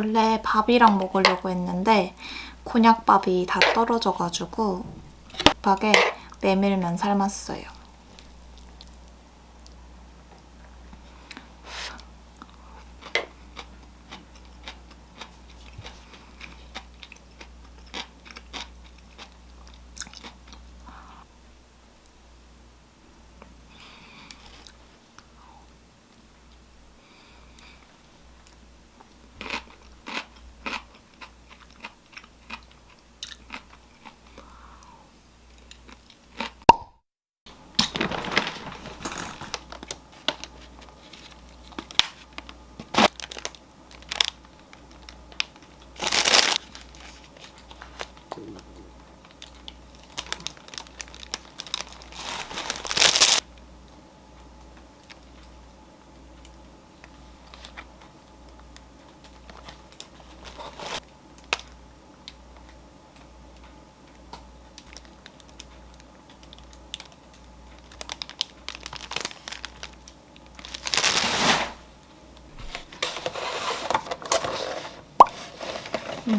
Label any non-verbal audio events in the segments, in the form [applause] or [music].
원래 밥이랑 먹으려고 했는데 곤약밥이 다 떨어져가지고 급하게 메밀면 삶았어요.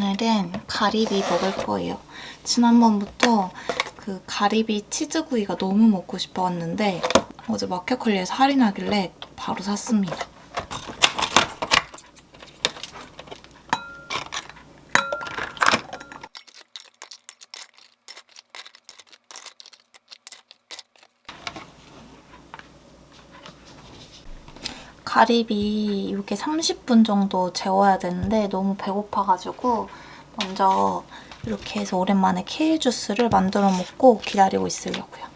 오늘은 가리비 먹을 거예요. 지난번부터 그 가리비 치즈구이가 너무 먹고 싶어왔는데 어제 마켓컬리에서 할인하길래 바로 샀습니다. 가리비 이렇게 30분 정도 재워야 되는데 너무 배고파가지고 먼저 이렇게 해서 오랜만에 케일 주스를 만들어 먹고 기다리고 있으려고요.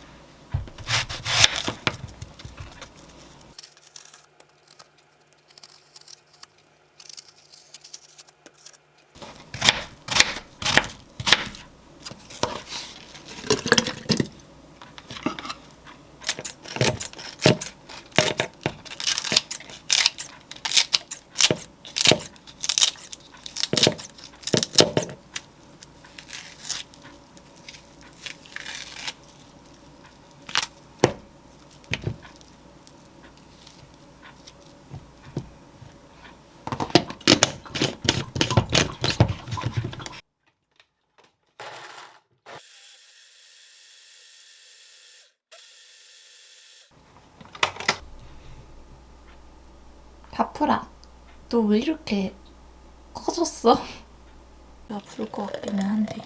바프라, 너 왜 이렇게 커졌어? 야, 부를 것 같기는 한데.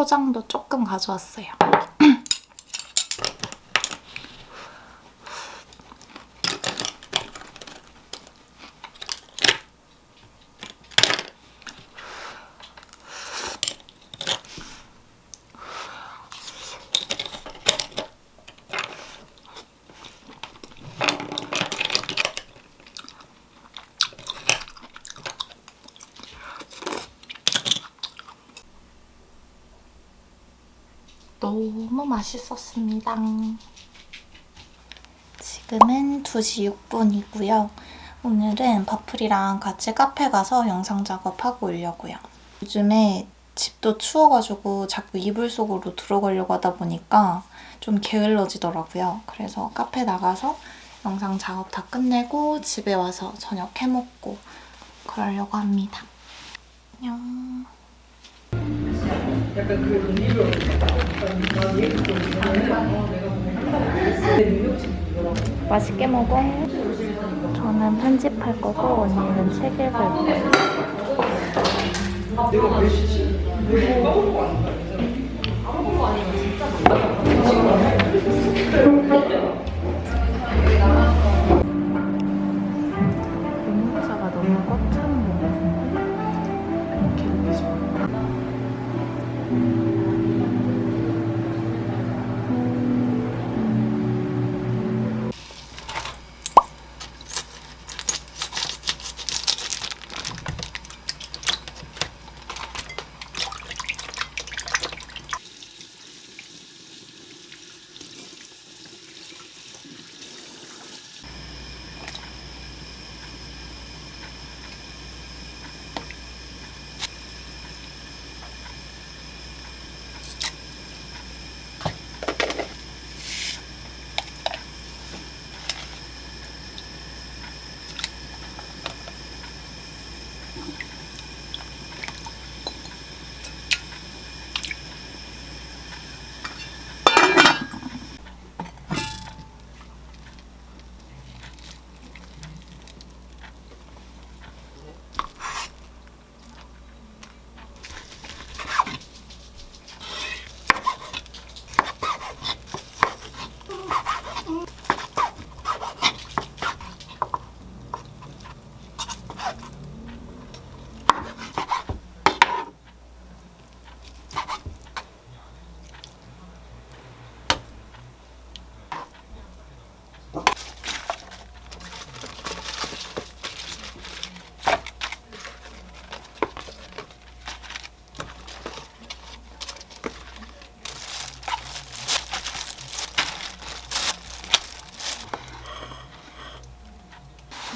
초장도 조금 가져왔어요. 너무 맛있었습니다. 지금은 2시 6분이고요. 오늘은 바풀이랑 같이 카페 가서 영상 작업하고 오려고요. 요즘에 집도 추워가지고 자꾸 이불 속으로 들어가려고 하다 보니까 좀 게을러지더라고요. 그래서 카페 나가서 영상 작업 다 끝내고 집에 와서 저녁 해먹고 그러려고 합니다. 안녕. 맛있게 먹어. 저는 편집할 거고 언니는 책 읽을 거예요. 공차가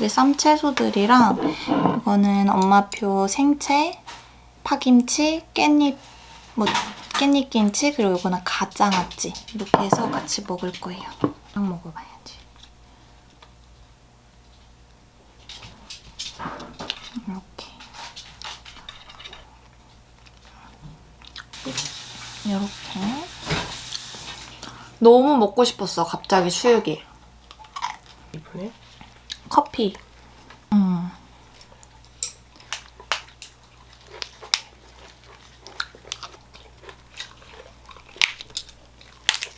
이게 쌈채소들이랑 이거는 엄마표 생채, 파김치, 깻잎, 뭐 깻잎김치 그리고 이거는 가짜낫지 이렇게 해서 같이 먹을 거예요. 딱 먹어봐야지. 이렇게 너무 먹고 싶었어 갑자기 수육이. 이쁘네. 커피. 음.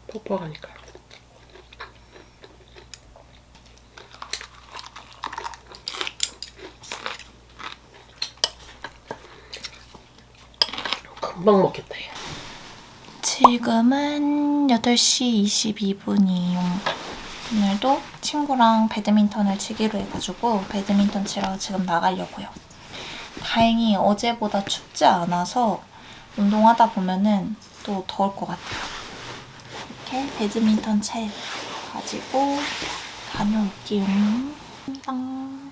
퍽퍽하니까. 금방 먹겠다. 얘. 지금은 8시 22분이에요. 오늘도 친구랑 배드민턴을 치기로 해가지고 배드민턴 치러 지금 나가려고요. 다행히 어제보다 춥지 않아서 운동하다 보면은 또 더울 것 같아요. 이렇게 배드민턴 채 가지고 다녀올게요. 땅.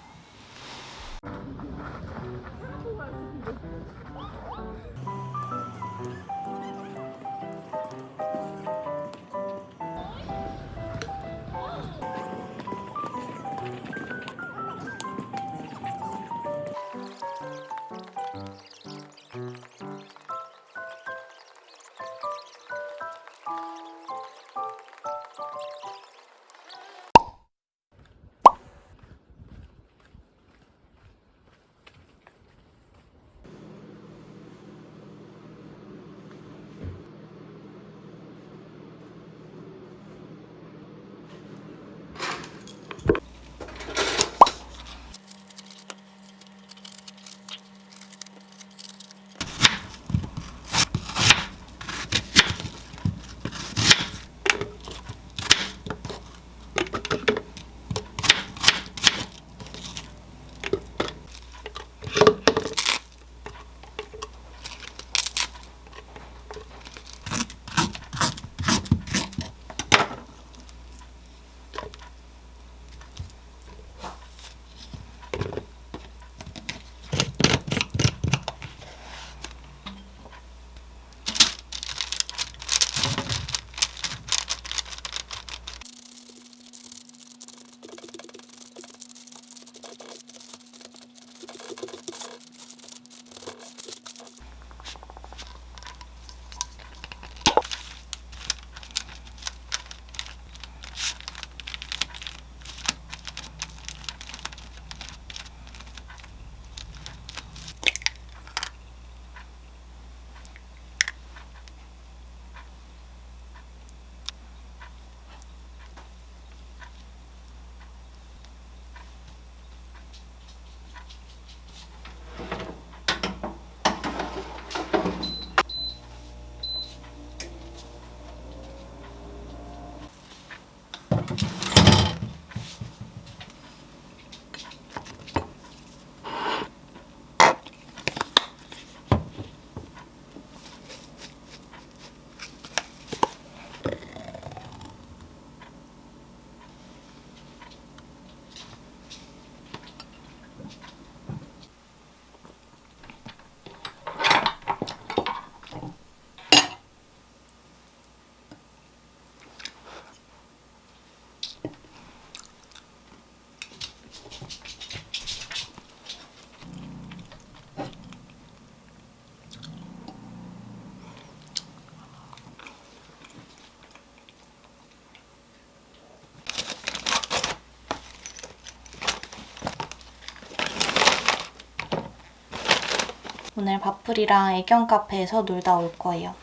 오늘 바풀이랑 애견 카페에서 놀다 올 거예요.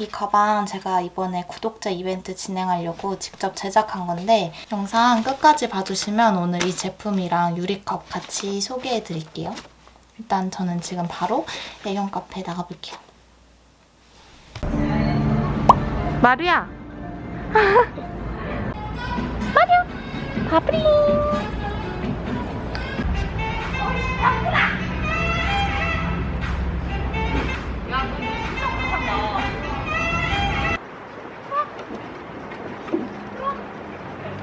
이 가방 제가 이번에 구독자 이벤트 진행하려고 직접 제작한 건데 영상 끝까지 봐주시면 오늘 이 제품이랑 유리컵 같이 소개해 드릴게요. 일단 저는 지금 바로 애견 카페에 나가볼게요. 마루야! [laughs] 마루! 바풀이!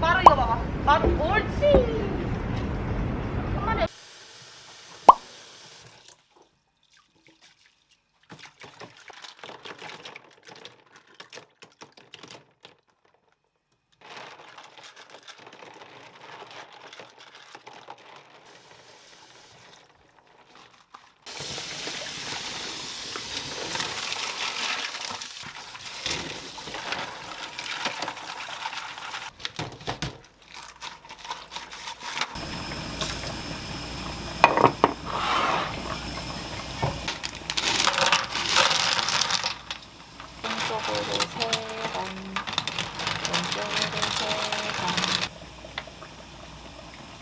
마루 이거 봐봐. 마루 옳지. 왼쪽으로 세 번, 왼쪽으로 세 번.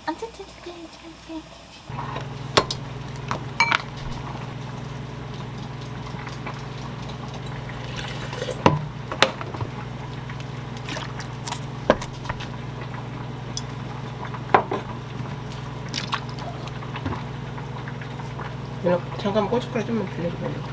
안 찌, 찌, 찌, 찌, 찌. 누나 고춧가루 좀만 빌려줘요.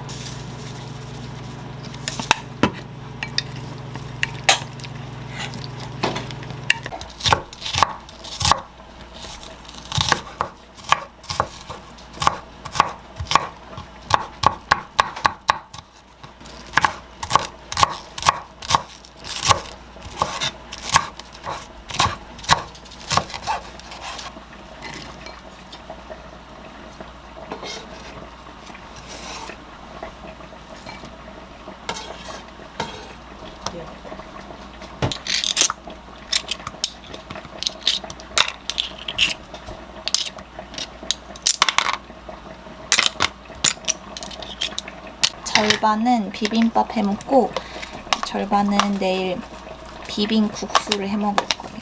절반은 비빔밥 해먹고 절반은 내일 비빔 국수를 해먹을 거예요.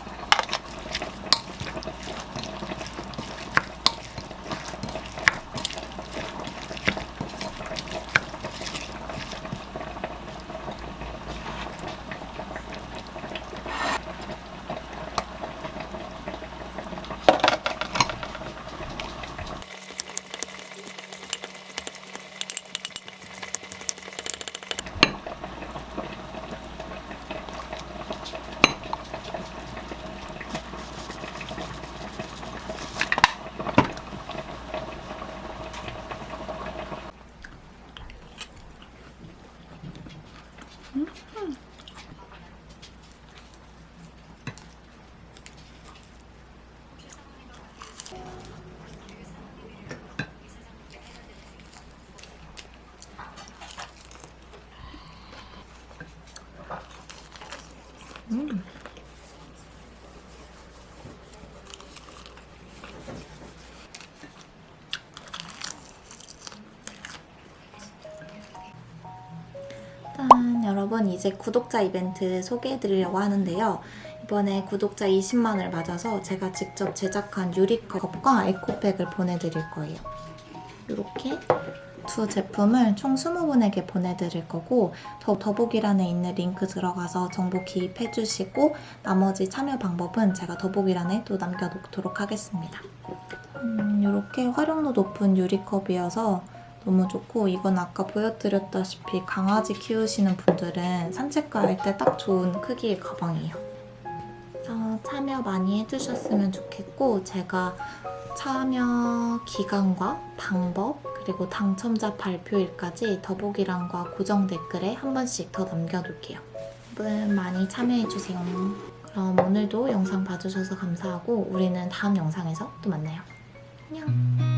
짠! 여러분 이제 구독자 이벤트 소개해드리려고 하는데요. 이번에 구독자 20만을 맞아서 제가 직접 제작한 유리컵과 에코백을 보내드릴 거예요. 이렇게 두 제품을 총 20분에게 보내드릴 거고 더, 더보기란에 있는 링크 들어가서 정보 기입해주시고 나머지 참여 방법은 제가 더보기란에 또 남겨놓도록 하겠습니다. 음, 이렇게 활용도 높은 유리컵이어서 너무 좋고 이건 아까 보여드렸다시피 강아지 키우시는 분들은 산책 갈 때 딱 좋은 크기의 가방이에요. 그래서 참여 많이 해주셨으면 좋겠고 제가 참여 기간과 방법 그리고 당첨자 발표일까지 더보기란과 고정 댓글에 한 번씩 더 남겨둘게요. 여러분 많이 참여해주세요. 그럼 오늘도 영상 봐주셔서 감사하고 우리는 다음 영상에서 또 만나요. 안녕.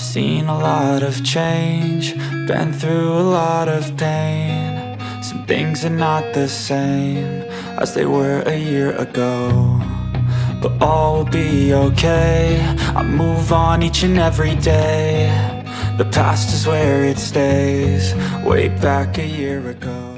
Seen a lot of change, been through a lot of pain. Some things are not the same as they were a year ago. but all will be okay. I move on each and every day. The past is where it stays, way back a year ago.